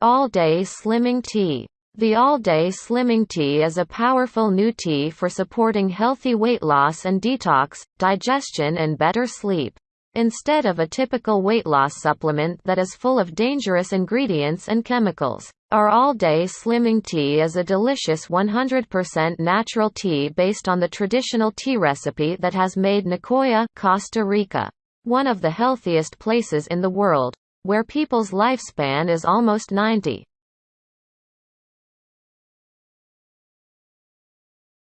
All-Day Slimming Tea. The All-Day Slimming Tea is a powerful new tea for supporting healthy weight loss and detox, digestion and better sleep. Instead of a typical weight loss supplement that is full of dangerous ingredients and chemicals. Our all-day slimming tea is a delicious 100% natural tea based on the traditional tea recipe that has made Nicoya, Costa Rica, one of the healthiest places in the world, where people's lifespan is almost 90.